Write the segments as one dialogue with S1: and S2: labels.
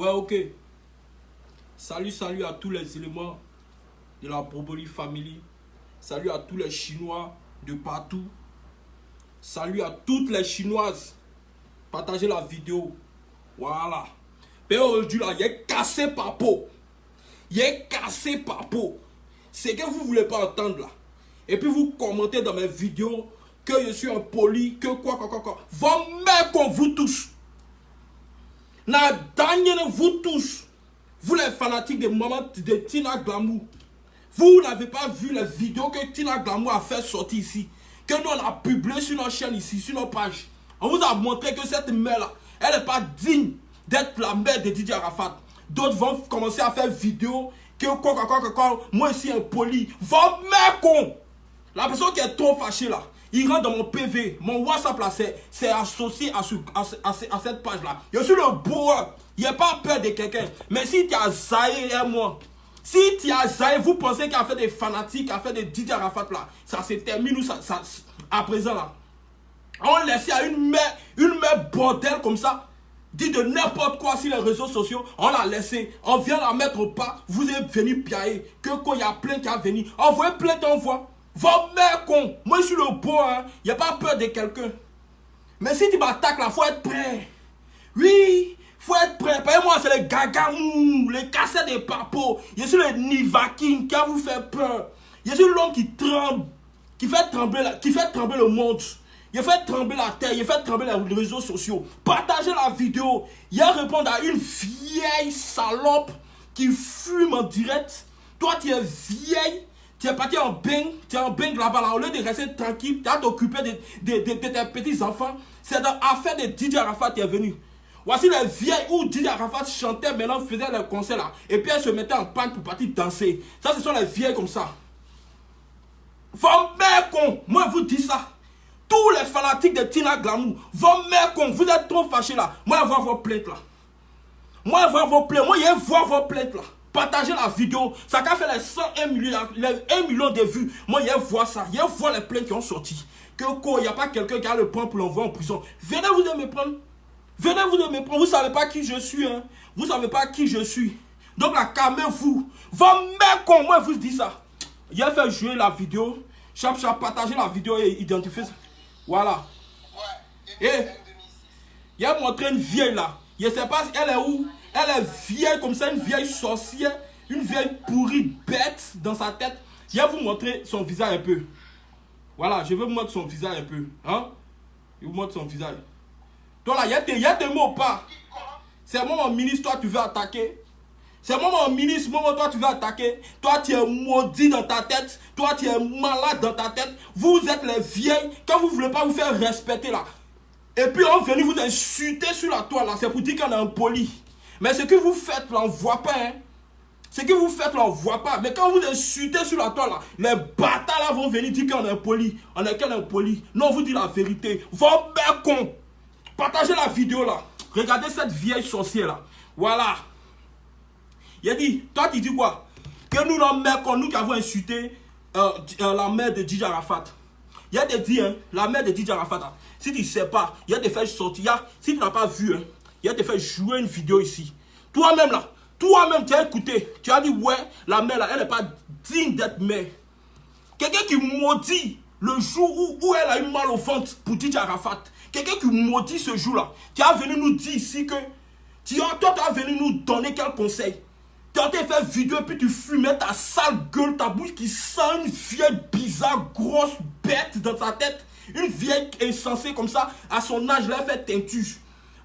S1: Ouais, ok. Salut, salut à tous les éléments de la Proboli Family. Salut à tous les Chinois de partout. Salut à toutes les Chinoises. Partagez la vidéo. Voilà. Mais aujourd'hui, là, il est cassé par peau. Il est cassé par peau. C'est que vous voulez pas entendre là. Et puis vous commentez dans mes vidéos que je suis un poli, que quoi, quoi, quoi, quoi. Vos qu'on vous tous. La dernière, vous tous. Vous les fanatiques de maman de Tina Glamour. Vous n'avez pas vu les vidéos que Tina Glamour a fait sortir ici. Que nous on a publié sur notre chaîne ici, sur nos pages. On vous a montré que cette mère-là, elle n'est pas digne d'être la mère de Didier Arafat. D'autres vont commencer à faire vidéo que quoi, quoi, quoi, quoi, moi ici un poli. Vos mère. La personne qui est trop fâchée là, il rentre dans mon PV. Mon WhatsApp là, c'est associé à, ce, à, à, cette page là. Je suis le beau. Il n'y a pas peur de quelqu'un. Mais si tu as zaï et moi, si tu as zaï, vous pensez qu'il a fait des fanatiques, a fait des Didier Arafat là, ça se termine ou à présent là. On laisse à une mère, une mère bordel comme ça, dit de n'importe quoi sur les réseaux sociaux, on l'a laissé, on vient la mettre au pas, vous êtes venu piailler, que quand il y a plein qui a venu, envoyez plein d'envois. Vos mères con, moi je suis le hein, il n'y a pas peur de quelqu'un. Mais si tu m'attaques là, faut être prêt. Oui, faut être prêt. Payez-moi, c'est les gagamou, les cassettes des papos. Je suis le nivakin qui a vous fait peur. Je suis l'homme qui tremble, qui fait trembler, qui fait trembler le monde. Il fait trembler la terre, il fait trembler les réseaux sociaux. Partagez la vidéo. Il a répondre à une vieille salope qui fume en direct. Toi, tu es vieille. Tu es parti en bain, tu es en bain là-bas, là, au lieu de rester tranquille, tu as t'occuper de, tes petits-enfants. C'est dans l'affaire de Didier Arafat qui est venu. Voici les vieilles où Didier Arafat chantait, maintenant faisait le concert là. Et puis elle se mettait en panne pour partir danser. Ça, ce sont les vieilles comme ça. Vos mères con, moi je vous dis ça. Tous les fanatiques de Tina Glamour, vos mères con, vous êtes trop fâchés là. Moi je vois vos plaintes là. Moi je vois vos plaintes, moi je vois vos plaintes là. Partagez la vidéo. Ça a fait les 101 millions, les 1 million de vues. Moi, je vois ça. Je vois les plaintes qui ont sorti. Que il n'y a pas quelqu'un qui a le point pour l'envoyer en prison. Venez vous de me prendre. Venez vous de me prendre. Vous ne savez pas qui je suis. Hein. Vous ne savez pas qui je suis. Donc, la calmez-vous. Vos mères con, moi, vous dis ça. J'ai fait jouer la vidéo. Chap, chap, partagez la vidéo et identifiez ça. Voilà. Et il a montré une vieille là. Je ne sais pas si elle est où. Elle est vieille comme ça, une vieille sorcière, une vieille pourrie bête dans sa tête. Je vais vous montrer son visage un peu. Voilà, je vais vous montrer son visage un peu. Hein? Je vous montre son visage. Toi là, il y, a des mots pas. C'est moi mon ministre, toi tu veux attaquer. C'est moi mon ministre, moi toi tu veux attaquer. Toi tu es maudit dans ta tête. Toi tu es malade dans ta tête. Vous êtes les vieilles. Quand vous ne voulez pas vous faire respecter là. Et puis on vient vous insulter sur la toile là. C'est pour dire qu'on est impoli. Mais ce que vous faites là, on ne voit pas. Hein. Ce que vous faites là, on ne voit pas. Mais quand vous insultez sur la toile les bâtards là vont venir dire qu'on est impoli. On est qu'un impoli. Non, on vous dit la vérité. Vos mères con. Partagez la vidéo là. Regardez cette vieille sorcière là. Voilà. Il a dit, toi tu dis quoi? Que nous, nos mères, nous qui avons insulté euh, euh, la mère de Didier Arafat. Il a dit, hein, la mère de Didier Arafat, si tu ne sais pas, il y a des faits sortir. Si tu n'as pas vu, hein, il a te fait jouer une vidéo ici. Toi-même là, toi-même tu as écouté, tu as dit ouais, la mère là, elle n'est pas digne d'être mère. Quelqu'un qui maudit le jour où, où, elle a eu mal au ventre pour Didier Arafat. Quelqu'un qui maudit ce jour-là. Tu as venu nous dire ici que tu as, toi, tu venu nous donner quel conseil? Tu as fait vidéo et puis tu fumais ta sale gueule, ta bouche qui sent une vieille bizarre, grosse bête dans ta tête. Une vieille insensée comme ça, à son âge, elle a fait teinture.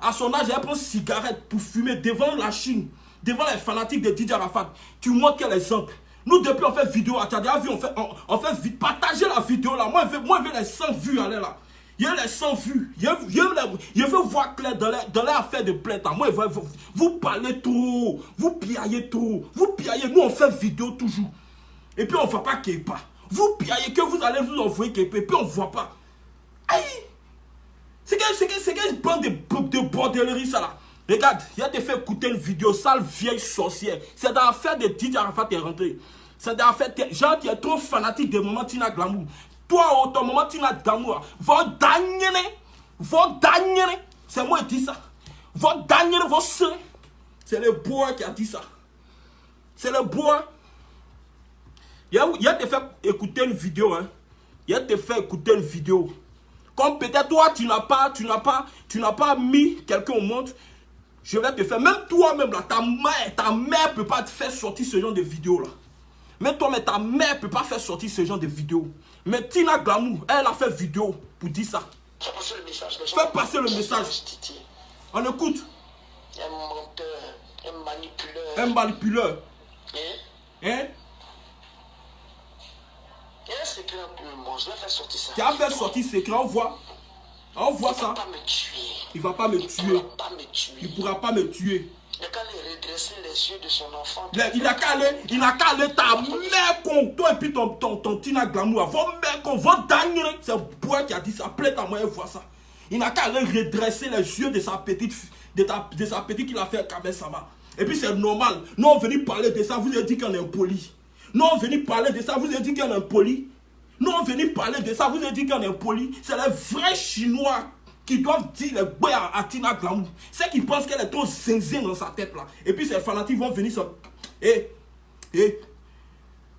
S1: À son âge, elle prend cigarette pour fumer devant la Chine, devant les fanatiques de Didier Arafat. Tu montres quel exemple Nous, depuis, on fait vidéo. Tu as déjà vu, on fait, on, fait partager la vidéo là. Moi, je veux, moi, je veux les 100 vues aller là. Il y a les 100 vues. Je veux, voir clair dans l'affaire de plainte. Moi, je veux, vous parlez trop. Vous piaillez trop. Vous piaillez. Nous, on fait vidéo toujours. Et puis, on ne voit pas pas. Vous piaillez que vous allez vous envoyer Kepa. Et puis, on ne voit pas. Aïe c'est quelle bande de, de bordellerie ça là Regarde, il a te fait écouter une vidéo, sale vieille sorcière. C'est dans l'affaire de Didier Arafat est rentré. C'est dans l'affaire, genre tu es trop fanatique de moment Tina Glamour. Toi, au ton moment Tina Glamour, votre dernier, votre dernier, c'est moi qui dis ça. Votre dernier, votre soeur. C'est le bois qui a dit ça. C'est le bois. Il a, a te fait écouter une vidéo. Hein. Il a te fait écouter une vidéo. Comme peut-être toi, tu n'as pas, tu n'as pas, tu n'as pas mis quelqu'un au monde. Je vais te faire. Même toi-même, là, ta mère, ta mère peut pas te faire sortir ce genre de vidéo là. Mais toi, mais ta mère peut pas faire sortir ce genre de vidéo. Mais Tina Glamour, elle a fait vidéo pour dire ça.
S2: Fais passer le message.
S1: Fais passer le message. On écoute.
S2: Un menteur, un manipuleur.
S1: Un manipuleur.
S2: Hein?
S1: Hein?
S2: Il secret entre nous et moi. Je vais faire sortir ça.
S1: Qui a fait sortir ce secret. On voit. On voit
S2: Il ne
S1: ça.
S2: va pas me tuer.
S1: Il va pas me
S2: Il ne
S1: tuer.
S2: pourra pas me tuer.
S1: Il pourra pas me tuer.
S2: Il n'a qu'à aller redresser les yeux de son enfant.
S1: Il a qu'à aller, il a qu'à aller ta mère con, toi et puis ton, ton, ton Tina Glamour, vos mères con, vos dingueries. C'est Bois qui a dit ça, plaît à moi, elle voit ça. Il n'a qu'à aller redresser les yeux de sa petite, de, ta, de sa petite qu'il a fait Sama. Et puis c'est normal. Nous on venu parler de ça, vous avez dit qu'on est impoli. Nous on venu parler de ça, vous avez dit qu'on est impoli. Nous on venu parler de ça, vous avez dit qu'on est impoli. C'est les vrais Chinois qui doivent dire les boys à, Tina Glamour. C'est qui pensent qu'elle est trop zinzin dans sa tête là. Et puis ces fanatiques vont venir se... Eh, eh,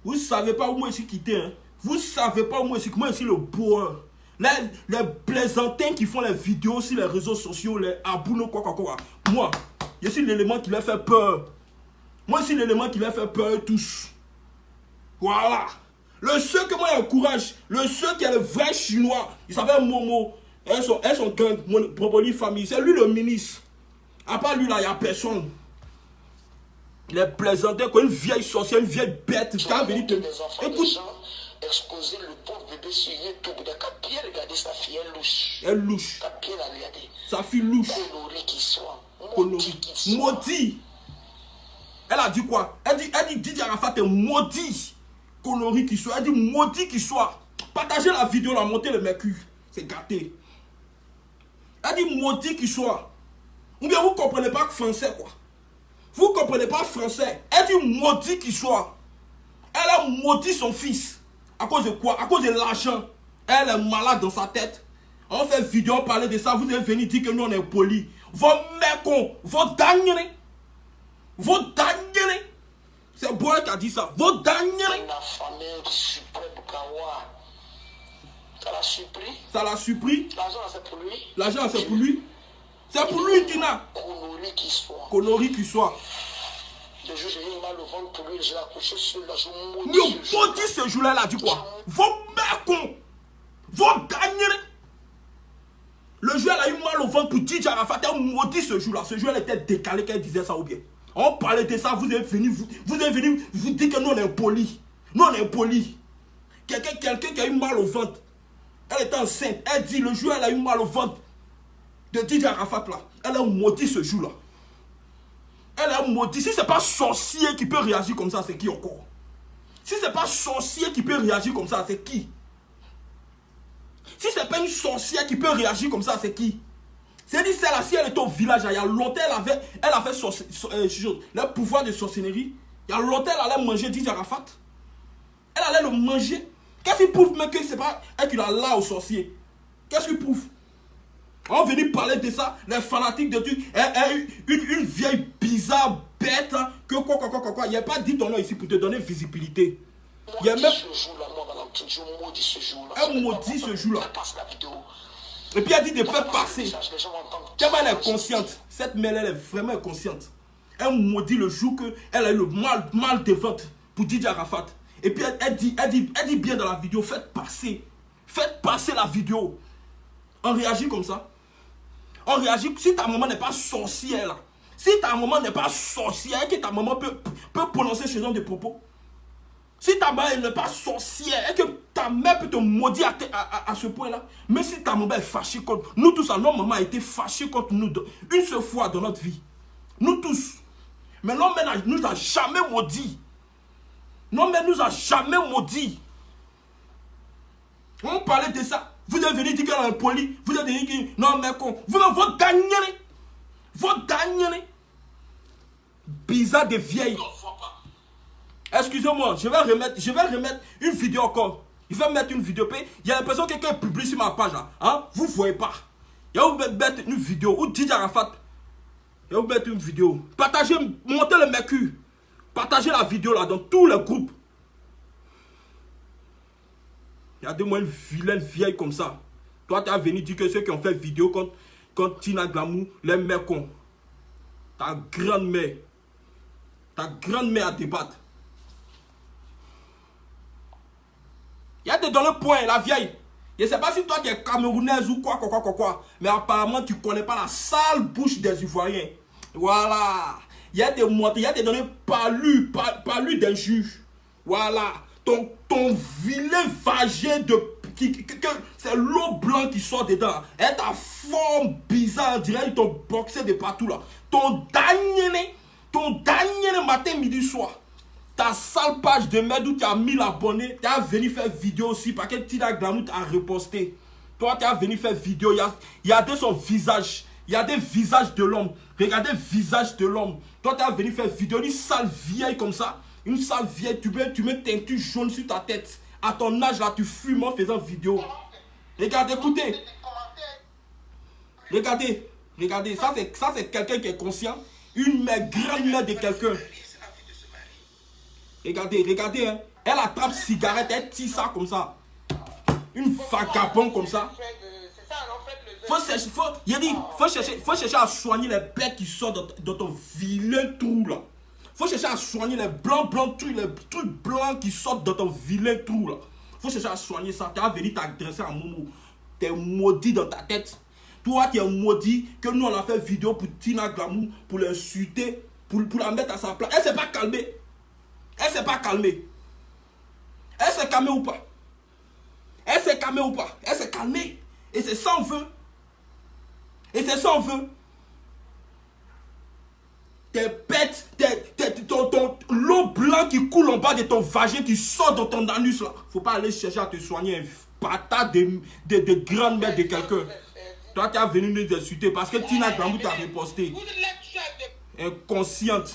S1: vous savez pas où moi je suis quitté, hein. Vous savez pas où moi je suis, moi je suis le bois. Les, les plaisantins qui font les vidéos sur les réseaux sociaux, les abouno quoi quoi quoi. Moi, je suis l'élément qui leur fait peur. Moi je suis l'élément qui leur fait peur tous. Voilà. Le seul que moi j'encourage, le seul qui est le vrai chinois, il s'appelle Momo. Elles sont, elles sont gang, mon Broboli famille. C'est lui le ministre. À part lui là, il n'y a personne. Il est plaisanté comme une vieille sorcière, une vieille bête. Quand venir te... Écoute,
S2: exposer le pauvre bébé sur YouTube. Sa fille, elle louche.
S1: elle louche.
S2: Qu'à bien la regarder.
S1: Sa fille louche.
S2: Coloré qu'il soit. Maudit
S1: Coloré.
S2: qu'il soit.
S1: Maudit. Elle a dit quoi? Elle dit, elle dit Didier Arafat est maudit. Coloré qu'il soit. Elle dit maudit qu'il soit. Partagez la vidéo, la montée le mercure. C'est gâté. Elle dit maudit qu'il soit. Ou bien vous ne comprenez pas français quoi. Vous ne comprenez pas français. Elle dit maudit qu'il soit. Elle a maudit son fils. À cause de quoi? À cause de l'argent. Elle est malade dans sa tête. On fait vidéo parler de ça. Vous devez venir dire que nous on est polis. Vos mecs, vos dingueries. Vos dingueries. C'est Boy qui a dit ça. Vos.
S2: Une affamée suprême Kawa. Ça l'a surpris.
S1: Ça l'a surpris.
S2: L'argent, c'est pour lui.
S1: L'argent c'est pour lui. C'est pour lui, Tina.
S2: Coloré qu'il soit.
S1: Connerie qu'il soit.
S2: Le jour, j'ai eu mal au ventre pour lui. J'ai accouché sur. Je ce jour.
S1: maudit ce jour-là, elle a dit quoi? Vos mecs, vos dingueries. Le jour, elle a eu mal au ventre pour Didier Arafat. Elle maudit ce jour-là. Ce jour, elle était décalée quand elle disait ça ou bien. On parlait de ça, vous êtes venu, vous, vous êtes venu vous dire que nous, on est impolis. Nous, on est impolis. Quelqu'un qui a eu mal au ventre. Elle était enceinte. Elle dit, le jour, elle a eu mal au ventre de Didier Arafat là. Elle a maudit ce jour-là. Elle a maudit. Si c'est pas sorcier qui peut réagir comme ça, c'est qui encore? Si c'est pas sorcier qui peut réagir comme ça, c'est qui? Si c'est pas une sorcière qui peut réagir comme ça, c'est qui? C'est dit celle-là, si elle était au village, il y a longtemps, elle avait, elle avait so- euh, le pouvoir de sorcellerie. Il y a longtemps, elle allait manger Didier Arafat. Elle allait le manger. Qu'est-ce qui prouve même que c'est pas elle qui l'a là au sorcier? Qu'est-ce qui prouve? On venir parler de ça, les fanatiques de trucs. Eh, eh, une, une vieille bizarre bête, hein, que quoi, quoi, quoi, quoi, quoi. Il n'y a pas dit ton nom ici pour te donner visibilité. Il y a
S2: Maudit
S1: même.
S2: je maudis ce jour-là.
S1: Elle maudit ce jour-là. Et puis elle dit de faire passer. Elle est consciente. Cette mère, elle est vraiment inconsciente. Elle maudit le jour qu'elle a eu le mal, mal de ventre pour Didier Arafat. Et puis elle, elle dit, elle, dit, elle dit bien dans la vidéo, faites passer. Faites passer la vidéo. On réagit comme ça. On réagit. Si ta maman n'est pas sorcière, là, si ta maman n'est pas sorcière, que ta maman peut, peut prononcer ce genre de propos. Si ta mère n'est pas sorcière et que ta mère peut te maudire à, ce point-là, mais si ta maman est fâchée contre nous tous, notre maman a été fâchée contre nous une seule fois dans notre vie. Nous tous. Mais non, mais nous a jamais maudit. Non, mais nous a jamais maudit. On parlait de ça. Vous êtes venu dire qu'elle est impoli. Vous êtes venu dire non, mais. Vous avez votre gagner. Votre gagner. Bizarre de vieille. Excusez-moi, je vais remettre, je vais remettre une vidéo encore. Il va mettre une vidéo. Il y a l'impression que quelqu'un publie sur ma page là. Hein? Vous ne voyez pas. Il va vous mettre une vidéo où Didier Arafat Je vais vous mettre une vidéo. Partagez, montez le mercure. Partagez la vidéo là dans tous les groupes. Regardez-moi une vilaine vieille comme ça. Toi, tu as venu dire que ceux qui ont fait vidéo contre, contre Tina Glamour, les mecs cons. Ta grande-mère. Ta grande-mère à débattre. Il y a des dans le point, la vieille. Je ne sais pas si toi tu es camerounaise ou quoi, quoi, quoi, quoi, quoi. Mais apparemment, tu ne connais pas la sale bouche des Ivoiriens. Voilà. Il y a des moitiés, il y a des données pas lues, pas, pas lues d'un juge. Voilà. Ton, ton vilain vagin de... C'est l'eau blanc qui sort dedans. Et ta forme bizarre, on dirait t'ont boxé de partout là. Ton dernier, ton dernier matin, midi, soir. Ta sale page de merde où tu as mis l'abonné, tu as venu faire vidéo aussi parce que Tina Glamour t'a reposté. Toi, tu as venu faire vidéo. Il y a, y a de son visage. Il y a des visages de l'homme. Regardez le visage de l'homme. Toi, tu as venu faire vidéo. Une sale vieille comme ça. Une sale vieille. Tu mets, tu mets teinture jaune sur ta tête. À ton âge, là, tu fumes en faisant vidéo. Regardez, écoutez. Regardez. Regardez. Ça, c'est quelqu'un qui est conscient. Une mère, grand-mère de quelqu'un. Regardez, regardez, hein. Elle attrape cigarette, elle tire ça comme ça. Une vagabonde comme ça. Faut chercher, faut, il dit, faut chercher, faut chercher à soigner les bêtes qui sortent dans, ton vilain trou là. Faut chercher à soigner les blancs, blancs, trucs, les trucs blancs qui sortent dans ton vilain trou là. Faut chercher à soigner ça. Tu as venu t'adresser à Momo. Tu es maudit dans ta tête. Toi, tu es maudit que nous, on a fait vidéo pour Tina Glamour, pour l'insulter, pour, pour la mettre à sa place. Elle s'est pas calmée. Elle s'est pas calmée. Elle s'est calmée ou pas? Elle s'est calmée ou pas? Elle s'est calmée. Et c'est sans vœu. Et c'est sans vœu. Tes bêtes, ton, ton, l'eau blanc qui coule en bas de ton vagin qui sort dans ton anus là. Faut pas aller chercher à te soigner un patate de, de, de grande mère de quelqu'un. Toi, tu as venu nous insulter parce que Tina Gambou t'a reposté. Inconsciente.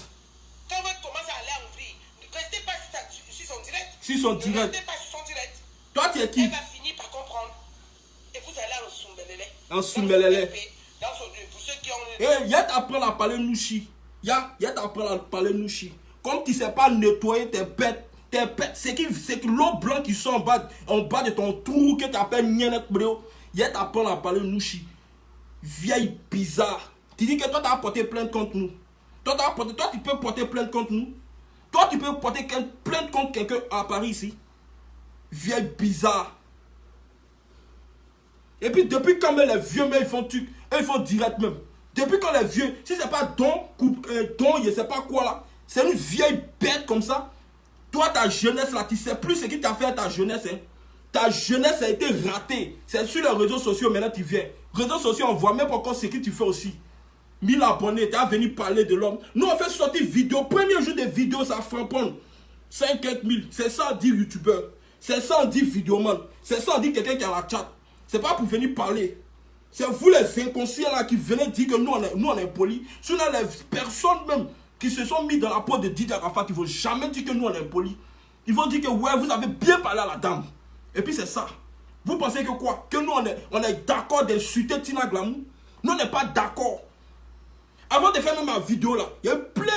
S1: Sur son direct.
S2: pas sur son direct.
S1: Toi, tu es qui?
S2: Elle va finir par comprendre. Et vous allez à Sumbelele.
S1: En Sumbelele.
S2: Dans son pour ceux qui ont.
S1: Eh, à parler Nouchi. Y'a, y'a t'apprendre à parler Nouchi. Comme tu sais pas nettoyer tes bêtes. Tes bêtes. C'est que, que l'eau blanc qui sort en bas, en bas de ton trou que tu appelles Nyenek Breo. Y'a t'apprendre à parler Nouchi. Vieille bizarre. Tu dis que toi, tu as porté plainte contre nous. Toi, porté, toi, tu peux porter plainte contre nous. Toi, tu peux porter plainte contre quelqu'un à Paris ici. Vieille bizarre. Et puis, depuis quand même les vieux, mais ils font truc, ils font direct même. Depuis quand les vieux, si c'est pas don, coupe, euh, don, je sais pas quoi là, c'est une vieille bête comme ça. Toi, ta jeunesse là, tu sais plus ce qui t'a fait à ta jeunesse. Hein. Ta jeunesse a été ratée. C'est sur les réseaux sociaux maintenant tu viens. Réseaux sociaux, on voit même pas encore ce que tu fais aussi. 1000 abonnés, tu as venu parler de l'homme. Nous, on fait sortir vidéo. Premier jour des vidéos, ça frapponne. 50 000. C'est ça, dit youtubeur. C'est ça, dit vidéoman. C'est ça, dit quelqu'un qui a la chat. C'est pas pour venir parler. C'est vous les inconscients là qui venez dire que nous on est, nous, on est polis. Sinon, les personnes même qui se sont mis dans la peau de Didier Arafat, ils vont jamais dire que nous on est polis. Ils vont dire que ouais, vous avez bien parlé à la dame. Et puis c'est ça. Vous pensez que quoi? Que nous on est, on est d'accord d'insulter Tina Glamour? Nous on n'est pas d'accord. Avant de faire même ma vidéo là, il y a eu plein,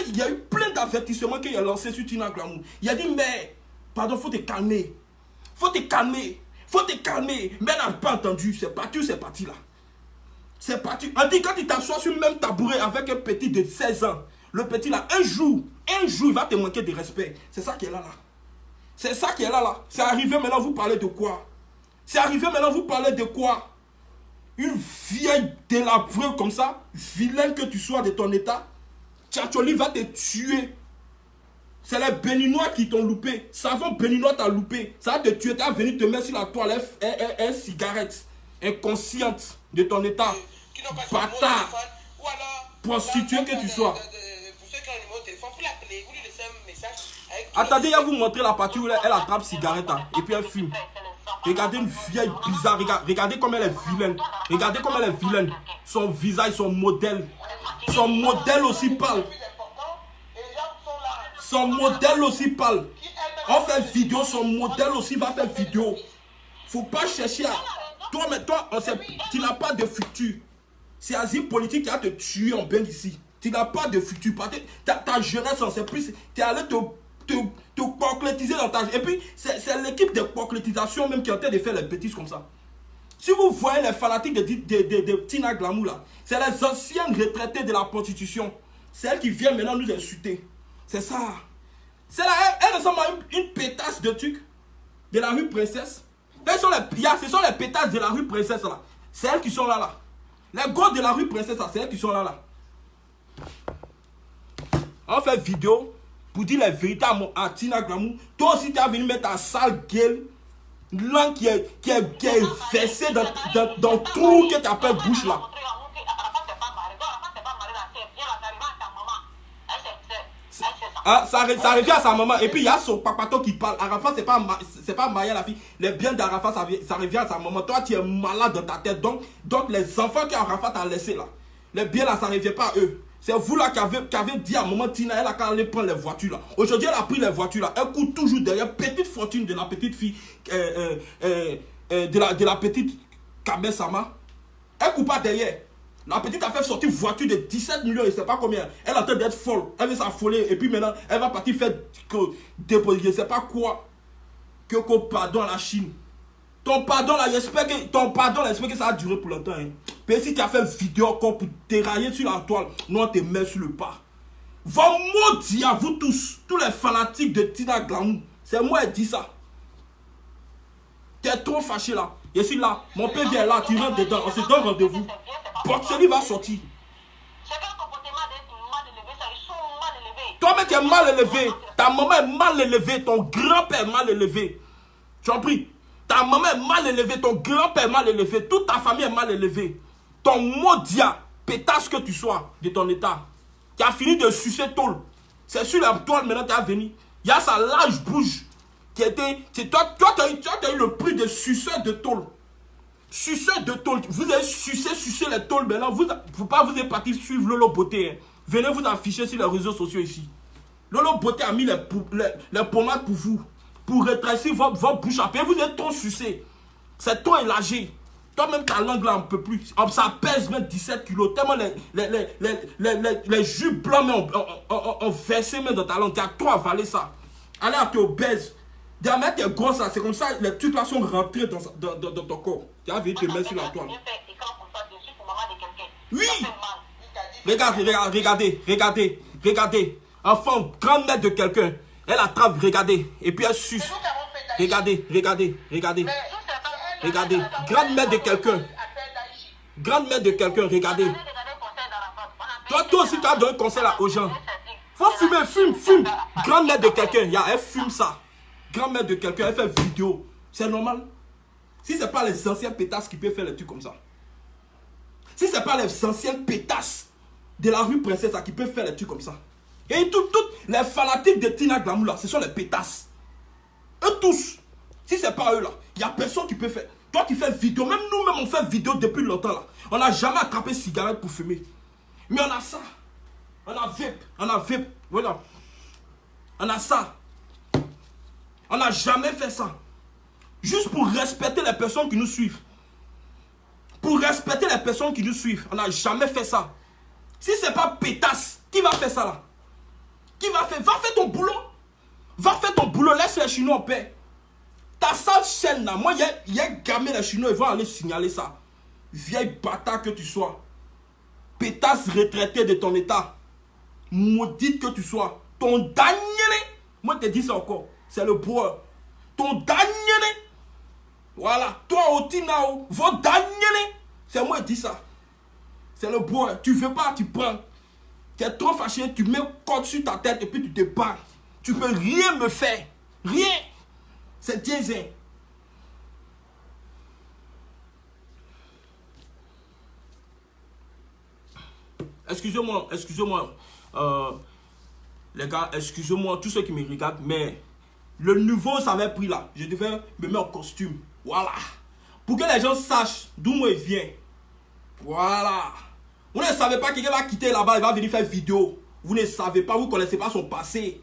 S1: plein d'avertissements qu'il a lancé sur Tina Glamour. Il a dit, mais, pardon, faut te calmer. Faut te calmer. Faut te calmer. Mais n'a pas entendu. C'est parti, c'est parti là? C'est parti. On dit, quand tu t'assois sur le même tabouret avec un petit de 16 ans, le petit là, un jour, un jour, il va te manquer de respect. C'est ça qui est là là. C'est ça qui est là là. C'est arrivé maintenant, vous parlez de quoi? C'est arrivé maintenant, vous parlez de quoi? Une vieille délabrée comme ça, vilain que tu sois de ton état, Tchatcholi va te tuer. C'est les béninois qui t'ont loupé. Savon béninois t'a loupé. Ça va te tuer. T'as venu te mettre sur la toilette un, cigarette. Inconsciente de ton état. Bâtard. Prostituée que tu sois. Attendez, je vais vous montrer la partie où elle, attrape cigarette hein, et puis elle fume. Regardez une vieille bizarre. Regardez, comme elle est vilaine. Regardez comme elle est vilaine. Son visage, son modèle. Son modèle aussi parle. Son modèle aussi parle. On fait vidéo, son modèle aussi va faire vidéo. Faut pas chercher à... Toi, mais toi, on sait, tu n'as pas de futur. C'est Asile politique qui a te tué en bain ici. Tu n'as pas de futur. Ta, ta jeunesse, c'est plus. Tu es allé te, te, te concrétiser dans ta. Et puis, c'est l'équipe de concrétisation même qui est en train de faire les bêtises comme ça. Si vous voyez les fanatiques de, de, de, Tina Glamou là, c'est les anciennes retraitées de la prostitution. C'est elles qui viennent maintenant nous insulter. C'est ça. C'est là, elle, ressemble à une, pétasse de trucs de la rue Princesse. Elles sont les, ce sont les pétasses de la rue Princesse là. C'est elles qui sont là là. Les gars de la rue Princesse là, c'est elles qui sont là là. On fait vidéo pour dire la vérité à, Tina Glamou. Toi aussi, tu as venu mettre ta sale gueule, langue qui est, qui est, qui est versée dans, dans, dans tout que tu appelles bouche là. Ah, ça, ça, revient à sa maman. Et puis il y a son papato qui parle. Arafat, c'est pas, c'est pas Maya la fille. Les biens d'Arafat, ça, ça, revient à sa maman. Toi, tu es malade dans ta tête. Donc, donc les enfants qu'Arafat a laissés là, les biens là, ça revient pas à eux. C'est vous là qui avez, qui avez dit à moment, Tina, elle a qu'à aller prendre les voitures là. Aujourd'hui, elle a pris les voitures là. Elle court toujours derrière. Petite fortune de la petite fille, euh, euh, euh, de, la, de la petite Kabe Sama. Elle court pas derrière. La petite a fait sortir une voiture de 17 millions, je ne sais pas combien. Elle a train d'être folle. Elle veut s'affoler. Et puis maintenant, elle va partir faire déposer, je ne sais pas quoi. Que, que pardon à la Chine. Ton pardon là, j'espère que, ton pardon j'espère que ça a duré pour longtemps. Hein. Mais si tu as fait vidéo encore pour dérailler sur la toile, nous on te met sur le pas. Va maudire vous tous, tous les fanatiques de Tina Glamour. C'est moi qui dis ça. Tu es trop fâché là. Je suis là. Mon père vient là, tu rentres dedans. On se donne rendez-vous. Boxely va sortir. Toi-même, tu es mal élevé. Ta maman est mal élevée. Ton grand-père est mal élevé. Tu as pris Ta maman est mal élevée. Ton grand-père est mal élevé. Toute ta famille est mal élevée. Ton maudit pétasse que tu sois de ton état. Tu as fini de sucer tôle. C'est sur la toile maintenant tu as venu. Il y a sa large bouche qui était. Toi, toi tu as, eu le prix de suceur de tôle. Suceur de tôle. Vous avez sucé, sucé les tôles maintenant. Vous, vous pas vous êtes parti suivre Lolo Beauté. Hein. Venez vous afficher sur les réseaux sociaux ici. Lolo Beauté a mis les, les, pommades pour vous. Pour rétrécir votre, bouche à Vous êtes trop sucé. C'est trop élargi. Toi-même, ta langue là, on ne peut plus. Ça pèse même 17 kilos. Tellement les, les, les, les, jus blancs ont, versé même dans ta langue. Tu as trop avalé ça. Allez, tu es obèse. Derrière tes gros ça, c'est comme ça, les trucs là sont rentrés dans, dans, dans, ton corps. Tu as vu te mettre sur la toile. Oui! Regardez, regardez, regardez, regardez. Enfant, grande mère de quelqu'un. Elle attrape, regardez. Et puis elle suce. Regardez, regardez, regardez. Regardez. Grande mère de quelqu'un. Grande mère de quelqu'un, regardez. Toi, toi aussi, tu as donné un conseil là aux gens. Faut fumer, fume, fume. Grande mère de quelqu'un, elle fume ça. Grand-mère de quelqu'un, elle fait vidéo. C'est normal. Si ce n'est pas les anciens pétasses qui peuvent faire les trucs comme ça. Si ce n'est pas les anciens pétasses de la rue Princesse qui peuvent faire les trucs comme ça. Et toutes les fanatiques de Tina Glamour là, ce sont les pétasses. Eux tous. Si ce n'est pas eux là, il n'y a personne qui peut faire. Toi qui fais vidéo, même nous-mêmes on fait vidéo depuis longtemps là. On n'a jamais attrapé cigarette pour fumer. Mais on a ça. On a vape. On a vape. Voilà. On a ça. On n'a jamais fait ça. Juste pour respecter les personnes qui nous suivent. Pour respecter les personnes qui nous suivent. On n'a jamais fait ça. Si ce n'est pas pétasse, qui va faire ça là? Va faire? Va faire ton boulot. Va faire ton boulot. Laisse les Chinois en paix. Ta sale chaîne là. Moi, il y a, gamin les Chinois. Ils vont aller signaler ça. Vieille bâtard que tu sois. Pétasse retraité de ton état. Maudite que tu sois. Ton dernier. Moi, je te dis ça encore c'est le bois. Ton dernier, voilà, toi aussi, now, votre dernier, c'est moi qui dis ça. C'est le bois. Tu veux pas, tu prends. Tu es trop fâché, tu mets code sur ta tête et puis tu te bats. Tu peux rien me faire. Rien. C'est diesel. Excusez-moi, excusez-moi. Euh, les gars, excusez-moi, tous ceux qui me regardent, mais le nouveau, ça pris là. Je devais me mettre en costume. Voilà. Pour que les gens sachent d'où moi il vient. Voilà. Vous ne savez pas qu'il va quitter là-bas, il va venir faire vidéo. Vous ne savez pas, vous ne connaissez pas son passé.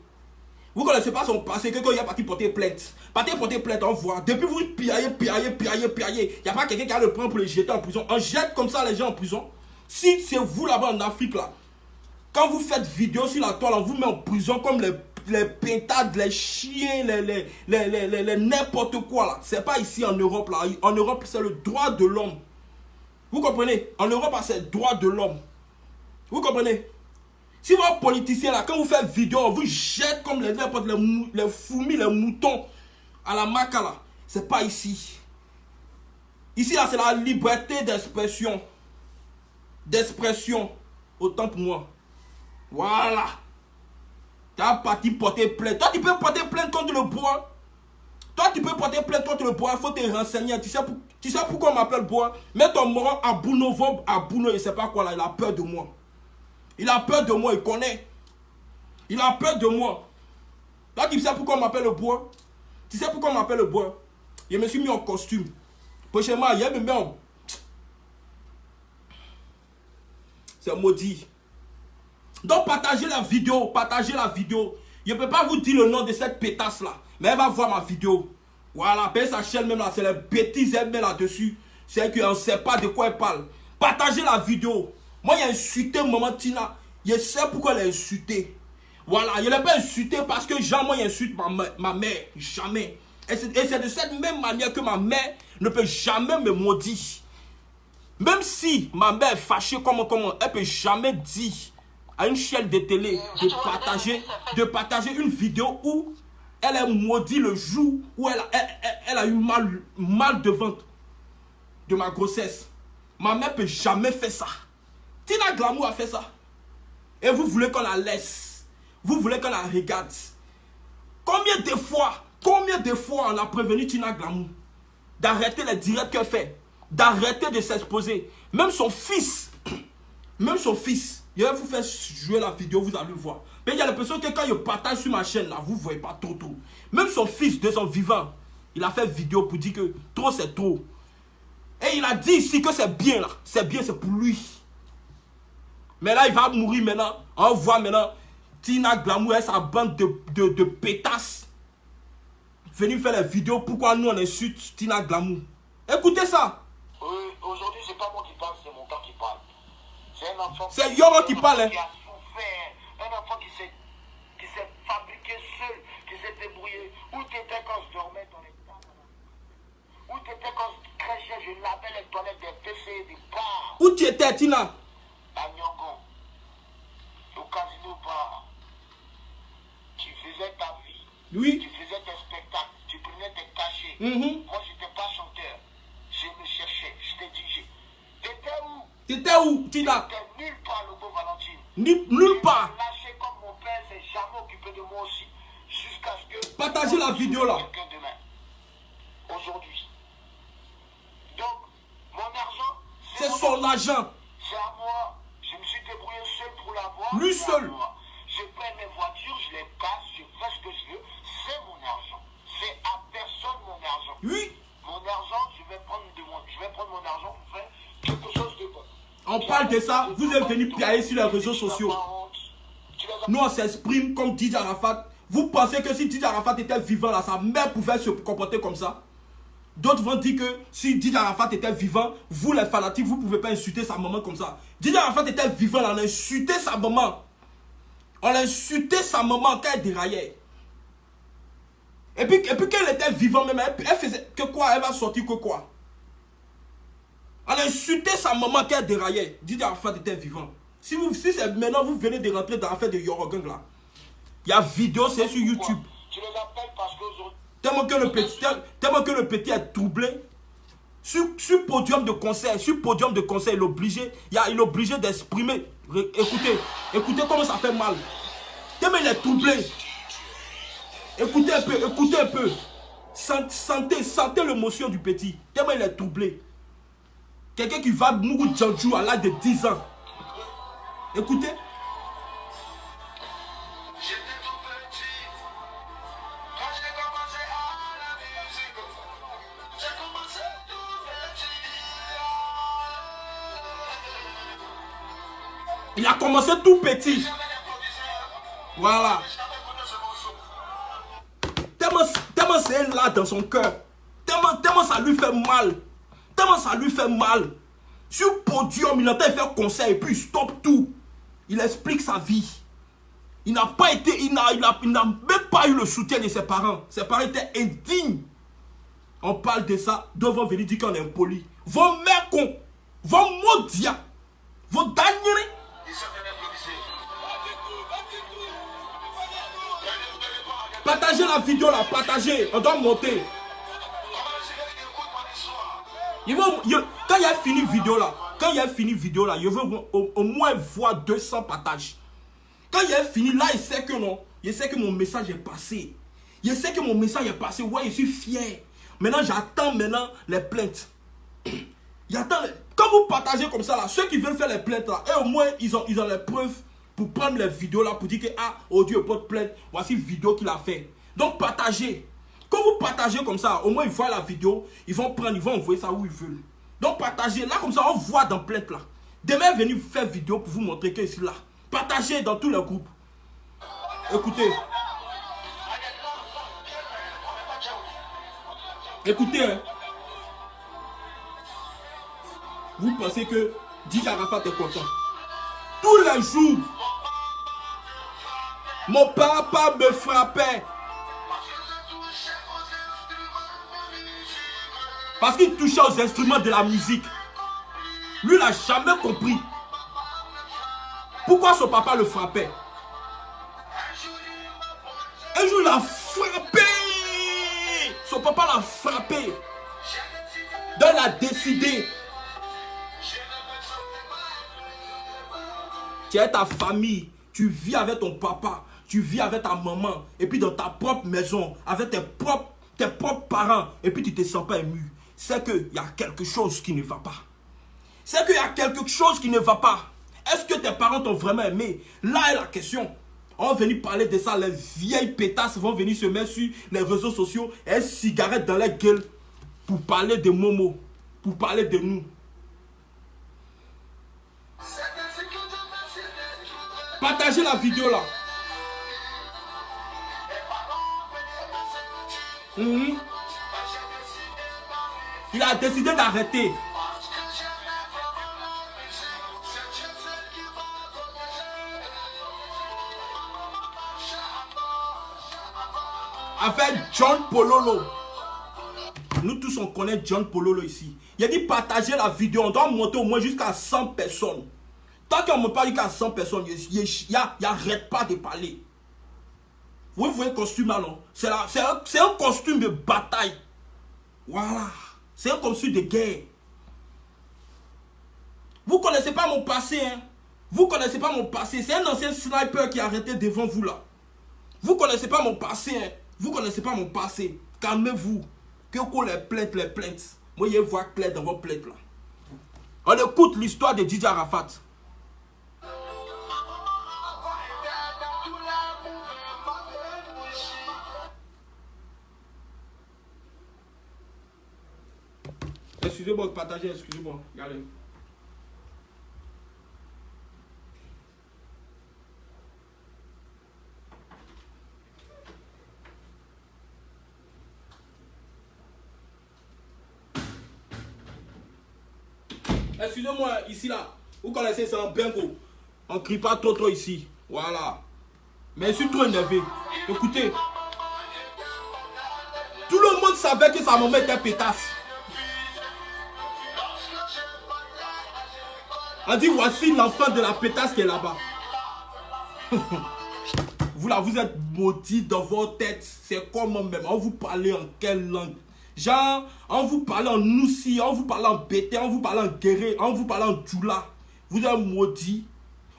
S1: Vous ne connaissez pas son passé, quelqu'un il a parti porter plainte. Parti porter plainte, on voit. Depuis vous piaillez, piaillez, piaillez, piaillez. Il n'y a pas quelqu'un qui a le prendre pour le jeter en prison. On jette comme ça les gens en prison. Si c'est vous là-bas en Afrique là, Quand vous faites vidéo sur la toile, on vous met en prison comme les, les pintades, les chiens, les, les, les- les n'importe quoi là. C'est pas ici en Europe là. En Europe, c'est le droit de l'homme. Vous comprenez? En Europe, c'est droit de l'homme. Vous comprenez? Si vos politiciens là, quand vous faites vidéo, vous jette comme les n'importe les, les fourmis, les moutons à la maca là. C'est pas ici. Ici là, c'est la liberté d'expression. D'expression. Autant pour moi. Voilà. Tu as parti porter plainte. Toi, tu peux porter plainte contre le bois. Toi, tu peux porter plainte contre le bois. Il faut te renseigner. Tu sais, pour- tu sais pourquoi on m'appelle bois Mets ton moron à Bouno, il sait pas quoi là. Il a peur de moi. Il a peur de moi, il connaît. Il a peur de moi. Toi, tu sais pourquoi on m'appelle le bois Tu sais pourquoi on m'appelle le bois Je me suis mis en costume. Prochainement, il me met en... C'est maudit. Donc partagez la vidéo, partagez la vidéo. Je ne peux pas vous dire le nom de cette pétasse là, mais elle va voir ma vidéo. Voilà, sa chaîne même là, c'est les bêtises elle met là-dessus. C'est qu'on ne sait pas de quoi elle parle. Partagez la vidéo. Moi, il a insulté maman Tina. Je sais pourquoi elle a insulté. Voilà, je ne l'ai pas insulté parce que jamais il insulte ma, ma- ma mère. Jamais. Et c'est de cette même manière que ma mère ne peut jamais me maudire. Même si ma mère est fâchée comme comment, elle peut jamais dire à une chaîne de télé de partager, de partager une vidéo où elle est maudite le jour où elle a, eu mal, mal de ventre de ma grossesse. Ma mère peut jamais faire ça. Tina Glamour a fait ça. Et vous voulez qu'on la laisse. Vous voulez qu'on la regarde. Combien de fois, combien de fois on a prévenu Tina Glamour d'arrêter les directs qu'elle fait, d'arrêter de s'exposer. Même son fils, même son fils, je vais vous faire jouer la vidéo, vous allez voir. Mais il y a l'impression que quand je partage sur ma chaîne là, vous ne voyez pas trop trop. Même son fils, de son vivant, il a fait vidéo pour dire que trop c'est trop. Et il a dit ici que c'est bien là, c'est bien, c'est pour lui. Mais là, il va mourir maintenant. On voit maintenant Tina Glamour et sa bande de, de, pétasses venir faire les vidéos pourquoi nous on insulte Tina Glamour? Écoutez ça.
S2: Euh, Aujourd'hui, c'est pas moi qui parle, c'est mon père qui parle. C'est un enfant.
S1: C'est Yoro qui parle, hein.
S2: Qui a souffert. Un enfant qui s'est fabriqué seul, qui s'est débrouillé. Où t'étais quand je dormais dans les tables Où t'étais quand je crachais, je lavais les toilettes des WC, des bars,
S1: Où tu étais, Tina?
S2: À Nyongo, au casino bar. Tu faisais ta vie. Tu
S1: Oui.
S2: faisais tes spectacles, tu prenais tes cachets.
S1: Mhm.
S2: Moi, je n'étais pas chanteur. Je me cherchais. Je t'ai dit, je- t'étais où
S1: T'étais où, Tina?
S2: T'étais nulle part, le beau Valentine.
S1: Ni- Nulle part.
S2: Lâché comme mon père s'est jamais occupé de moi aussi. Jusqu'à ce que.
S1: Partagez la vidéo, là.
S2: Demain. Aujourd'hui. Donc, mon argent.
S1: C'est son
S2: argent. C'est à moi. Je me suis débrouillé seul pour l'avoir.
S1: Lui seul.
S2: moi. Je paie mes voitures, je les passe, je fais ce que je veux. C'est mon argent. C'est à personne mon argent.
S1: Oui.
S2: Mon argent, je vais prendre de mon, je vais prendre mon argent pour faire quelque chose de bon.
S1: On parle de ça, vous êtes venu piailler sur les réseaux sociaux. Nous, on s'exprime comme DJ Arafat. Vous pensez que si DJ Arafat était vivant, là, sa mère pouvait se comporter comme ça? D'autres vont dire que si DJ Arafat était vivant, vous les fanatiques, vous ne pouvez pas insulter sa maman comme ça. DJ Arafat était vivant, là, on a insulté sa maman. On a insulté sa maman quand elle déraillait. Et puis, et puis était vivante même, elle faisait que quoi? Elle va sortir que quoi? On a insulté sa maman quand elle déraillait. DJ Arafat était vivant. Si, vous, si maintenant vous venez de rentrer dans l'affaire de Yorogang là, il y a vidéo, c'est sur YouTube.
S2: Tu les appelles parce qu'aujourd'hui,
S1: Tellement que le petit, tel- tellement que le petit est troublé. Sur, sur podium de concert, sur podium de concert, il est obligé, il, a- est obligé d'exprimer. Écoutez, écoutez comment ça fait mal. Tellement il est troublé. Écoutez un peu, écoutez un peu. Sent- Sentez, sentez l'émotion du petit. Tellement il est troublé. Quelqu'un qui va mourir Djandjou à l'âge de 10 ans. Écoutez. Il a commencé tout petit. Voilà. Tellement, tellement c'est là dans son cœur. Tellement, tellement ça lui fait mal. Ça lui fait mal. Sur podium, il entend faire concert et puis il stoppe tout. Il explique sa vie. Il n'a pas été, il n'a même pas eu le soutien de ses parents. Ses parents étaient indignes. On parle de ça, devant venir dire qu'on est impoli. Vos mères con, vos maudits, vos derniers. Partagez la vidéo là, partagez, on doit monter. Quand il a fini vidéo là, quand il a fini vidéo là, je veux au, moins voir 200 partages. Quand il a fini là, il sait que non, il sait que mon message est passé. Il sait que mon message est passé. Ouais, je suis fier. Maintenant, j'attends maintenant les plaintes. J'attends. Quand vous partagez comme ça là, ceux qui veulent faire les plaintes là, et au moins ils ont, ils ont les preuves pour prendre les vidéos là pour dire que ah, oh Dieu, de plainte. Voici vidéo qu'il a fait. Donc partagez. Quand vous partagez comme ça, au moins ils voient la vidéo, ils vont prendre, ils vont envoyer ça où ils veulent. Donc partagez. Là, comme ça, on voit dans plainte là. Demain, venez faire vidéo pour vous montrer que suis là. Partagez dans tous les groupes. Écoutez. Écoutez. Hein. Vous pensez que DJ Arafat est content? Tous les jours, mon papa me frappait. Parce qu'il touchait aux instruments de la musique. Lui, il n'a jamais compris. Pourquoi son papa le frappait? Un jour, il a frappé. Son papa l'a frappé. Donc, il a décidé. Tu as ta famille. Tu vis avec ton papa. Tu vis avec ta maman. Et puis, dans ta propre maison. Avec tes propres, tes propres parents. Et puis, tu ne te sens pas ému c'est qu'il y a quelque chose qui ne va pas. C'est qu'il y a quelque chose qui ne va pas. Est-ce que tes parents t'ont vraiment aimé? Là est la question. On va venir parler de ça. Les vieilles pétasses vont venir se mettre sur les réseaux sociaux et cigarette dans la gueule pour parler de Momo, pour parler de nous. Partagez la vidéo là. Mhm. Il a décidé d'arrêter. Avec John Pololo. Nous tous, on connaît John Pololo ici. Il a dit partager la vidéo. On doit monter au moins jusqu'à 100 personnes. Tant qu'on ne monte pas jusqu'à 100 personnes, il n'arrête pas de parler. Vous voyez le costume là, non? C'est un costume de bataille. Voilà. C'est un conçu de guerre. Vous ne connaissez pas mon passé. Hein? Vous ne connaissez pas mon passé. C'est un ancien sniper qui a arrêté devant vous là. Vous ne connaissez pas mon passé. Hein? Vous ne connaissez pas mon passé. Calmez-vous. Que qu'on les plaintes, les plaintes. Moi, je vois clair dans vos plaintes là. On écoute l'histoire de Didier Arafat. Excusez-moi, partagez, excusez-moi. Regardez. Excusez-moi, ici là, vous connaissez ça en bingo. On ne crie pas trop trop ici. Voilà. Mais je suis trop énervé. Écoutez. Tout le monde savait que sa maman était pétasse. On dit voici l'enfant de la pétasse qui est là-bas. vous là, vous êtes maudit dans votre tête. C'est comment même On vous parle en quelle langue? Genre, on vous parle en noussi, on vous parle en bété, on vous parle en guéré, on vous parle en djoula. Vous êtes maudit.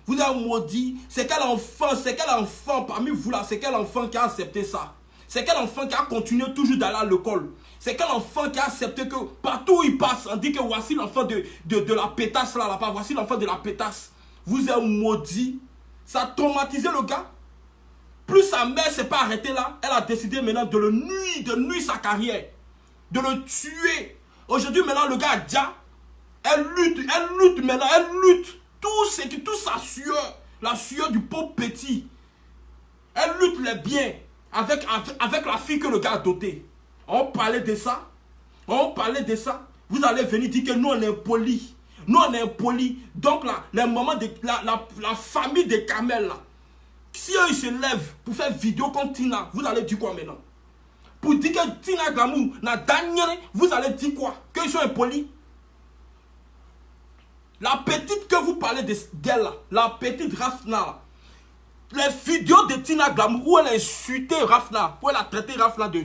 S1: Vous êtes maudit. C'est quel enfant, c'est quel enfant parmi vous là, c'est quel enfant qui a accepté ça? C'est quel enfant qui a continué toujours d'aller à l'école? C'est quel enfant qui a accepté que partout il passe, on dit que voici l'enfant de, de, la pétasse là, là-bas, voici l'enfant de la pétasse. Vous êtes maudit. Ça a traumatisé le gars. Plus sa mère s'est pas arrêtée là, elle a décidé maintenant de le nuire, de nuire sa carrière. De le tuer. Aujourd'hui, maintenant, le gars a déjà, elle lutte, elle lutte maintenant, elle lutte. Tout ce qui, tout sa sueur, la sueur du pauvre petit. Elle lutte les biens avec, avec, avec la fille que le gars a dotée. On parlait de ça. On parlait de ça. Vous allez venir dire que nous, on est polis. Nous, on est impolis. Donc, là, les moments de, la, famille de Kamel, si eux, se lèvent pour faire vidéo contre Tina, vous allez dire quoi maintenant? Pour dire que Tina Glamour n'a dernier, vous allez dire quoi? Qu'ils sont impolis La petite que vous parlez d'elle, la petite Rafna, les vidéos de Tina Glamour où elle a insulté Rafna, où elle a traité Rafna de,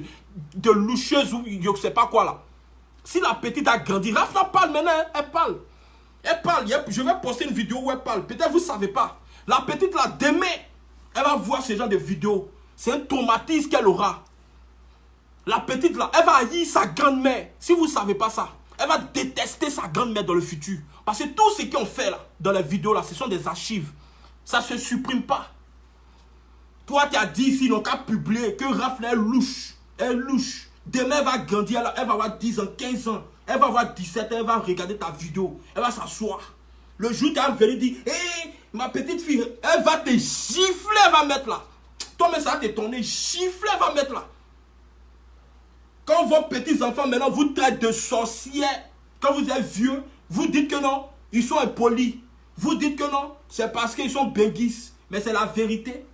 S1: de loucheuse ou je ne sais pas quoi là. Si la petite a grandi, Rafna parle maintenant, hein, elle parle. Elle parle, je vais poster une vidéo où elle parle. Peut-être vous ne savez pas. La petite là, demain, elle va voir ce genre de vidéos. C'est un traumatisme qu'elle aura. La petite là, elle va haïr sa grand-mère. Si vous ne savez pas ça, elle va détester sa grand-mère dans le futur. Parce que tout ce qu'on fait là, dans les vidéos là, ce sont des archives. Ça ne se supprime pas. Toi, tu as dit n'ont qu'à publier que Rafna est louche. Elle louche. Demain, elle va grandir, elle va avoir 10 ans, 15 ans. Elle va avoir 17 ans, elle va regarder ta vidéo. Elle va s'asseoir. Le jour tu as venu dire, hé, ma petite fille, elle va te gifler, elle va mettre là. Toi, mais ça va t'étonner. Gifler, elle va mettre là. Quand vos petits enfants maintenant vous traitent de sorciers, quand vous êtes vieux, vous dites que non, ils sont impolis. Vous dites que non, c'est parce qu'ils sont béguisses. Mais c'est la vérité.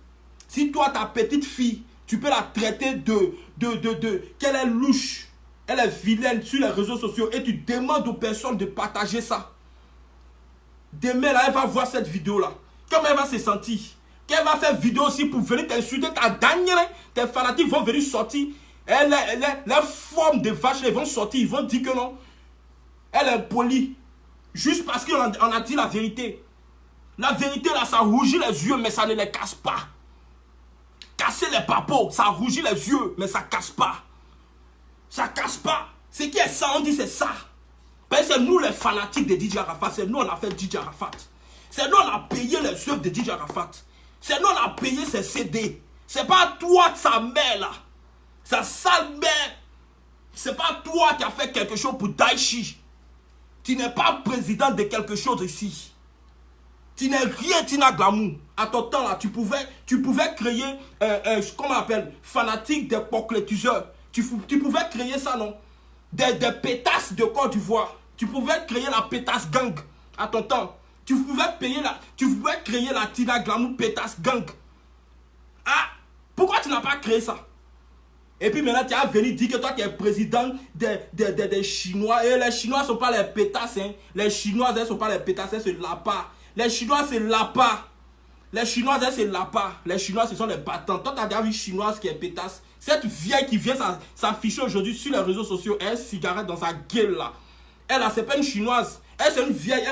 S1: Si toi, ta petite fille, tu peux la traiter de, de, de, de qu'elle est louche, elle est vilaine sur les réseaux sociaux et tu demandes aux personnes de partager ça. Demain, là, elle va voir cette vidéo-là. Comment elle va se sentir Qu'elle va faire vidéo aussi pour venir t'insulter ta dernière. Tes fanatiques vont venir sortir. Les formes de vache, ils vont sortir. Ils vont dire que non. Elle est polie. Juste parce qu'on a dit la vérité. La vérité, là, ça rougit les yeux, mais ça ne les casse pas. Casser les papos, ça rougit les yeux, mais ça casse pas. Ça casse pas. Ce qui est ça, on dit c'est ça. Ben, c'est nous les fanatiques de DJ Arafat. C'est nous on a fait DJ Arafat. C'est nous on a payé les œuvres de DJ Arafat. C'est nous on a payé ses CD. C'est pas toi, sa mère là. Sa sale mère. C'est pas toi qui as fait quelque chose pour Daichi. Tu n'es pas président de quelque chose ici. Tu n'es rien, tu n'as glamour. À ton temps là, tu pouvais, tu pouvais créer, euh, euh, comment on appelle, fanatique des. Tu, pouvais créer ça, non? Des, des pétasses de Côte d'Ivoire. Tu pouvais créer la pétasse gang à ton temps. Tu pouvais, payer la, tu pouvais créer la Tina Glamour pétasse gang. Ah, pourquoi tu n'as pas créé ça? Et puis maintenant, tu as venu dire que toi, tu es président des, des, des, Chinois. Et les Chinois ne sont pas les pétasses. Hein. Les Chinois, elles ne sont pas les pétasses, c'est là-bas. Les Chinois, c'est là-bas. Les Chinois, c'est là-bas. Les Chinois, ce sont les battants. Toi, tu as déjà vu Chinoise qui est pétasse. Cette vieille qui vient s'afficher aujourd'hui sur les réseaux sociaux, elle cigarette dans sa gueule là. Elle a, c'est pas une chinoise. Elle, c'est une vieille.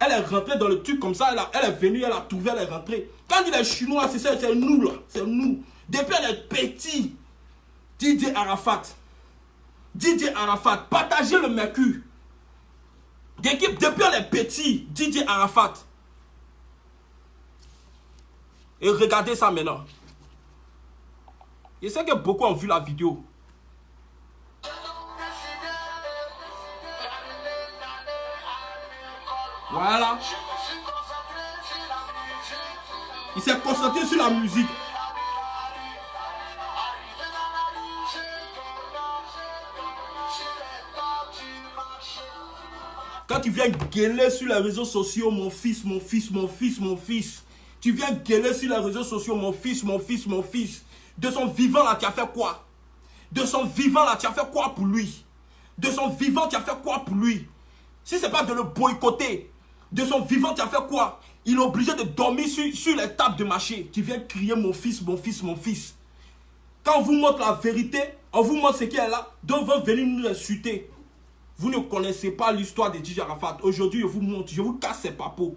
S1: Elle, est rentrée dans le truc comme ça. Elle, elle est venue, elle a trouvé, elle est rentrée. Quand il est chinois, c'est nous là. C'est nous. Depuis elle est petit. Didier Arafat. Didier Arafat. Partagez le mercure. D'équipe, depuis elle est. Didier Arafat. Et regardez ça maintenant. Je sais que beaucoup ont vu la vidéo. Voilà. Il s'est concentré sur la musique. Quand tu viens gueuler sur les réseaux sociaux, mon fils, mon fils, mon fils, mon fils. Tu viens gueuler sur les réseaux sociaux, mon fils, mon fils, mon fils. De son vivant là, tu as fait quoi? De son vivant là, tu as fait quoi pour lui? De son vivant, tu as fait quoi pour lui? Si ce n'est pas de le boycotter, de son vivant, tu as fait quoi? Il est obligé de dormir sur, sur les tables de marché. Tu viens crier mon fils, mon fils, mon fils. Quand on vous montre la vérité, on vous montre ce qui est là, donc vous venir nous insulter. Vous ne connaissez pas l'histoire de DJ Arafat. Aujourd'hui, je vous montre, je vous casse ses papos.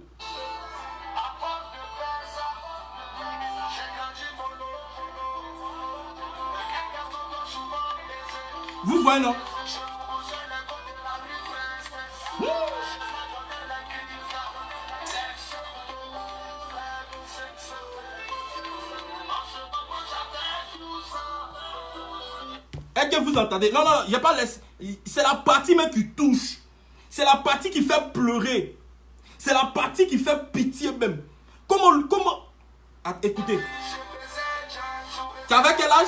S1: Non Est-ce que vous entendez Non, non, il n'y a pas C'est la partie même qui touche. C'est la partie qui fait pleurer. C'est la partie qui fait pitié même. Comment... comment... Ah, écoutez. Tu avais quel âge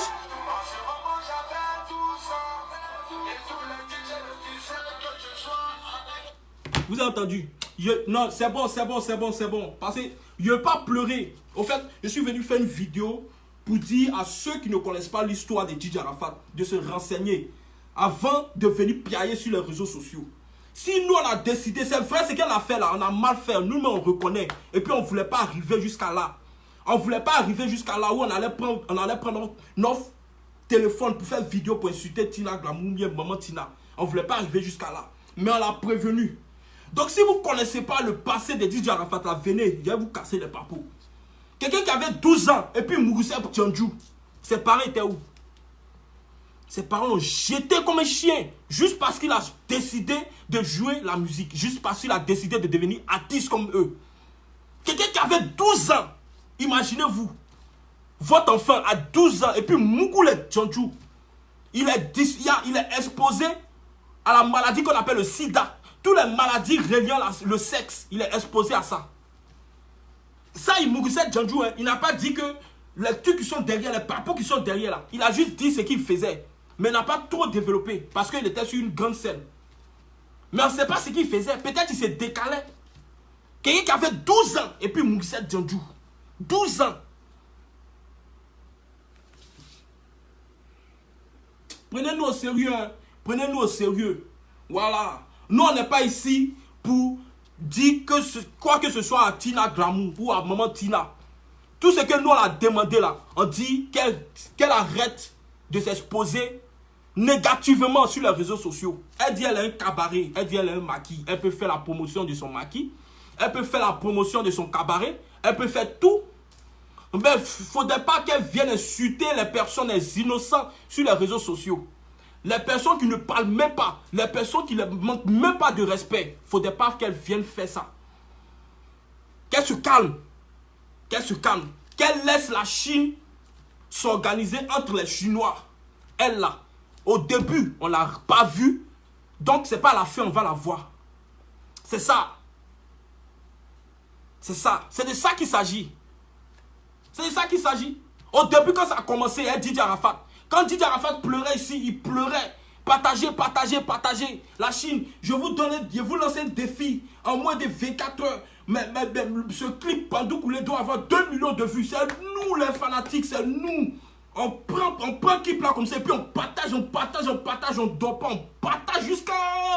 S1: Vous avez entendu je- non, c'est bon, c'est bon, c'est bon, c'est bon. Parce que je ne pas pleurer. Au fait, je suis venu faire une vidéo pour dire à ceux qui ne connaissent pas l'histoire de Didier Arafat de se renseigner avant de venir piailler sur les réseaux sociaux. Si nous on a décidé, c'est vrai ce qu'elle a fait là, on a mal fait, nous mais on reconnaît. Et puis on ne voulait pas arriver jusqu'à là. On ne voulait pas arriver jusqu'à là où on allait prendre, on allait prendre notre, téléphone pour faire vidéo pour insulter Tina Glamour, maman Tina. On ne voulait pas arriver jusqu'à là. Mais on l'a prévenu. Donc si vous ne connaissez pas le passé de Didier Arafat, là, venez, je vais vous casser les papous. Quelqu'un qui avait 12 ans et puis Mouroussé Tchandjou, ses parents étaient où? Ses parents l'ont jeté comme un chien juste parce qu'il a décidé de jouer la musique, juste parce qu'il a décidé de devenir artiste comme eux. Quelqu'un qui avait 12 ans, imaginez-vous, votre enfant a 12 ans et puis Mougoule Tchandjou, il il est exposé à la maladie qu'on appelle le sida. Toutes les maladies reliant le sexe, il est exposé à ça. Ça, il Mougousset Djandjou, hein, il n'a pas dit que les trucs qui sont derrière, les papos qui sont derrière là, il a juste dit ce qu'il faisait. Mais il n'a pas trop développé parce qu'il était sur une grande scène. Mais on ne sait pas ce qu'il faisait. Peut-être qu'il s'est décalé. Quelqu'un qui avait 12 ans et puis Mougousset Djandjou. 12 ans. Prenez-nous au sérieux. hein. Prenez-nous au sérieux. Voilà. Nous, on n'est pas ici pour dire que quoi que ce soit à Tina Glamour ou à maman Tina. Tout ce que nous, on a demandé là, on dit qu'elle qu'elle arrête de s'exposer négativement sur les réseaux sociaux. Elle dit elle a un cabaret, elle dit elle a un maquis. Elle peut faire la promotion de son maquis. Elle peut faire la promotion de son cabaret. Elle peut faire tout. Mais il ne faudrait pas qu'elle vienne insulter les personnes, les innocents sur les réseaux sociaux. Les personnes qui ne parlent même pas, les personnes qui ne manquent même pas de respect, il ne faudrait pas qu'elles viennent faire ça. Qu'elle se calme. Qu'elle se calme. Qu'elle laisse la Chine s'organiser entre les Chinois. Elle là, au début, on ne l'a pas vue. Donc, c'est pas à la fin, on va la voir. C'est ça. C'est ça. C'est de ça qu'il s'agit. C'est de ça qu'il s'agit. Au début, quand ça a commencé, elle dit Arafat. Quand Didier Arafat pleurait ici, il pleurait. Partagez, partagez, partagez. La Chine, je vous donne, je vous lance un défi en moins de 24 heures. Mais, mais- mais ce clip Pandou Koulé doit avoir 2 millions de vues. C'est nous les fanatiques, c'est nous. On prend, on prend clip là comme ça et puis on partage, on partage, on partage, on dort pas, on partage jusqu'à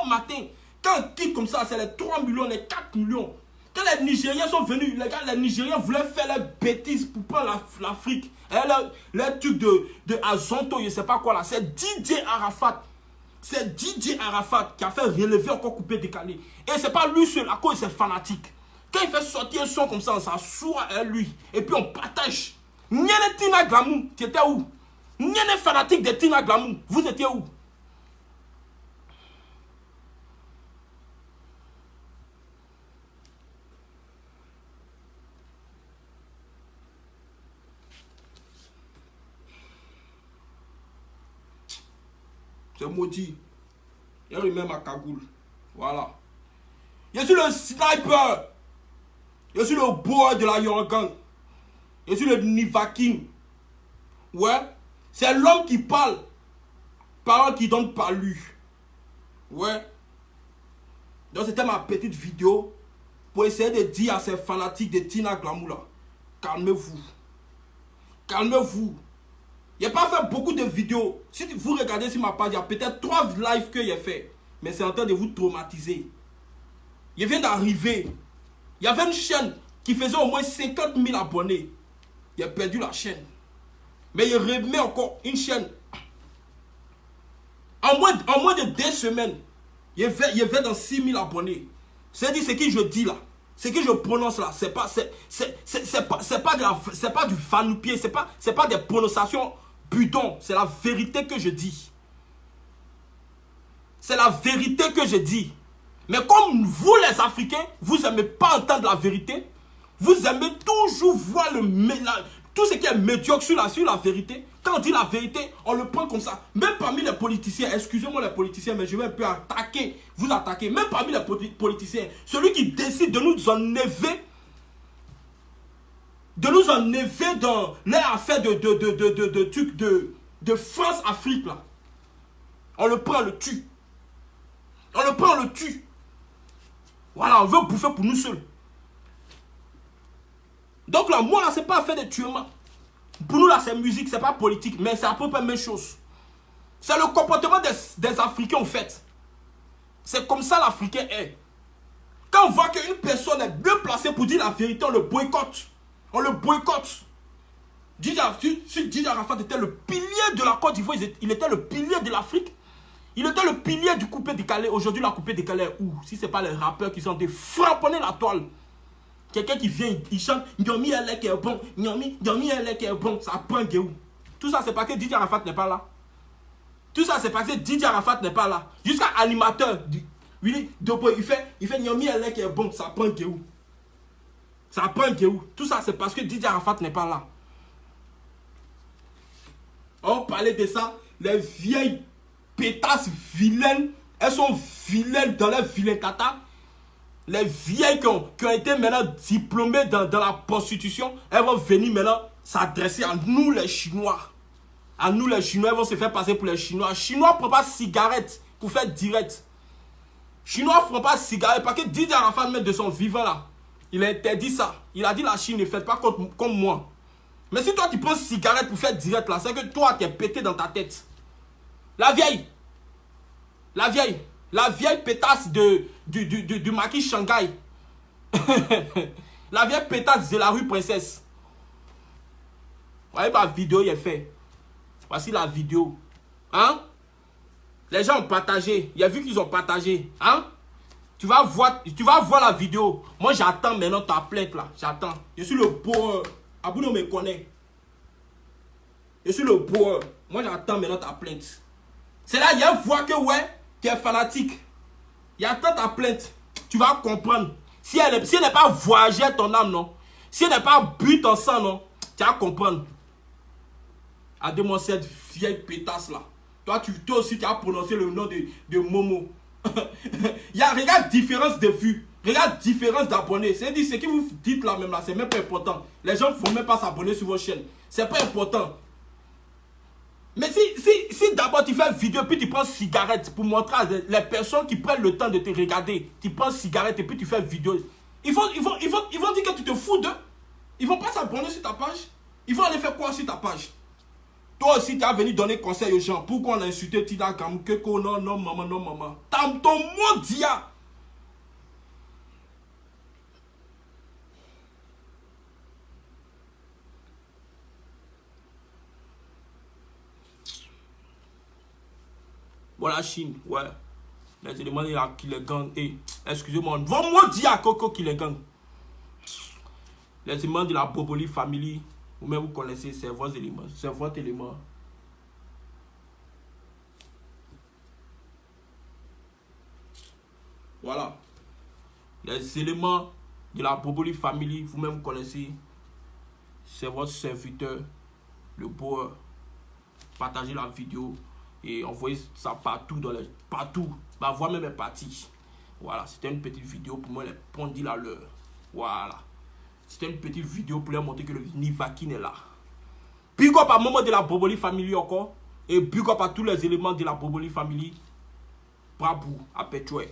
S1: matin. Quand un clip comme ça, c'est les 3 millions, les 4 millions. Quand les Nigériens sont venus, les gars, les Nigériens voulaient faire les bêtises pour prendre la- l'Afrique. Et les, les trucs de, de Azonto, je sais pas quoi là. C'est Didier Arafat. C'est Didier Arafat qui a fait relever encore coupé décalé. Et c'est pas lui seul, à cause c'est fanatique. Quand il fait sortir un son comme ça, on s'assoit à lui. Et puis on partage. Nyene Tina Glamour, tu étais où? Nyene fanatique de Tina Glamour, vous étiez où? C'est maudit. Il remet ma cagoule. Voilà. Je suis le sniper. Je suis le boy de la Yorgan. Je suis le Nivakin. Ouais. C'est l'homme qui parle. Parole qui donne pas lui. Ouais. Donc c'était ma petite vidéo pour essayer de dire à ces fanatiques de Tina Glamour là, calmez-vous. Calmez-vous. A pas fait beaucoup de vidéos. Si vous regardez sur ma page, il y a peut-être trois lives que j'ai fait. Mais c'est en train de vous traumatiser. Il vient d'arriver. Il y avait une chaîne qui faisait au moins 50 000 abonnés. A perdu la chaîne. Mais il remet encore une chaîne. En moins, en moins de deux semaines, il va, il va dans 6 000 abonnés. C'est-à-dire ce que je dis là. Ce que je prononce là, c'est pas, pas, pas, pas du fanoupier, c'est pas, pas des prononciations C'est la vérité que je dis. C'est la vérité que je dis. Mais comme vous les Africains, vous n'aimez pas entendre la vérité, vous aimez toujours voir tout ce qui est médiocre sur la, sur la vérité. Quand on dit la vérité, on le prend comme ça. Même parmi les politiciens, excusez-moi les politiciens, mais je vais un peu attaquer, vous attaquer. Même parmi les poli- politiciens, celui qui décide de nous enlever, de nous enlever dans les affaires de, de, de, de, de, trucs de, de France-Afrique, là. On le prend, on le tue. On le prend, on le tue. Voilà, on veut bouffer pour nous seuls. Donc là, moi là, c'est pas fait de tuement. Pour nous là, c'est musique, c'est pas politique, mais c'est à peu près la même chose. C'est le comportement des, des Africains en fait. C'est comme ça l'Africain est. Quand on voit qu'une personne est bien placée pour dire la vérité, on le boycotte. On le boycotte. Didier Arafat était le pilier de la Côte d'Ivoire, il était le pilier de l'Afrique. Il était le pilier du coupé décalé. Aujourd'hui, la coupé décalé est où? Si ce n'est pas les rappeurs qui sont des frapponner la toile. Quelqu'un qui vient, il chante Nyomi elle qui est bon, Nyomi, Nyomi elle qui est bon, ça prend où Tout ça, c'est parce que Didier Arafat n'est pas là. Tout ça, c'est parce que Didier Arafat n'est pas là. Jusqu'à animateur, il fait, il fait Nyomi elle qui est bon, ça prend où Ça prend où? Tout ça, c'est parce que Didier Arafat n'est pas là. On parlait de ça, les vieilles pétasses vilaines, elles sont vilaines dans les vilains tata. Les vieilles qui ont, été maintenant diplômées dans, la prostitution, elles vont venir maintenant s'adresser à nous les Chinois. À nous les Chinois, elles vont se faire passer pour les Chinois. Chinois ne prennent pas cigarette pour faire direct. Chinois ne font pas cigarette parce que Didier Arafat, met de son vivant là, il a interdit ça. Il a dit la Chine ne fait pas comme, moi. Mais si toi tu prends cigarette pour faire direct là, c'est que toi tu es pété dans ta tête. La vieille. La vieille. La vieille pétasse de, du, du, du, maquis Shanghai. la vieille pétasse de la rue Princesse. Voyez ma vidéo est faite. Voici la vidéo. Hein? Les gens ont partagé. Il y a vu qu'ils ont partagé. Hein? Tu vas voir, tu vas voir la vidéo. Moi, j'attends maintenant ta plainte là. J'attends. Je suis le beau. Abouno me connaît. Je suis le beau. Moi, j'attends maintenant ta plainte. C'est là, il y a voix que, ouais, tu es fanatique. Il y a tant ta plainte. Tu vas comprendre. Si elle n'est pas voyagée ton âme, non. Si elle n'est pas bu ton sang, non. Tu vas comprendre. À moi cette vieille pétasse là. Toi, tu, toi aussi, tu as prononcé le nom de, de Momo. Il y a, regarde, différence de vue. Regarde, différence d'abonnés. C'est dit, ce que vous dites là même là, c'est même pas important. Les gens ne font même pas s'abonner sur vos chaînes. C'est pas important. Mais si, si, si d'abord tu fais une vidéo puis tu prends cigarette pour montrer à les personnes qui prennent le temps de te regarder, tu prends cigarette et puis tu fais une vidéo, ils vont, ils vont, ils vont, ils vont dire que tu te fous d'eux. Ils vont pas s'abonner sur ta page. Ils vont aller faire quoi sur ta page? Toi aussi, tu as venu donner conseil aux gens. Pourquoi on a insulté Tida Kamukeko Non, non, maman, non, maman. Ton mot dia. Voilà, Chine, ouais. Les éléments qui les gagnent. Et, excusez-moi, va-moi dire à Coco qui les gagne. Les éléments de la Boboli Family, vous-même vous connaissez, c'est vos éléments. C'est votre élément. Voilà. Les éléments de la Boboli Family, vous-même vous connaissez. C'est votre serviteur, le beau. Partagez la vidéo et envoyer ça partout, dans les, partout. Ma voix même est partie. Voilà, c'était une petite vidéo pour moi, les pendules à l'heure. Voilà. C'était une petite vidéo pour leur montrer que le Nivakin est là. Big up à moment de la Boboli Family encore. Et big up à tous les éléments de la Boboli Family. Bravo à Petrouet.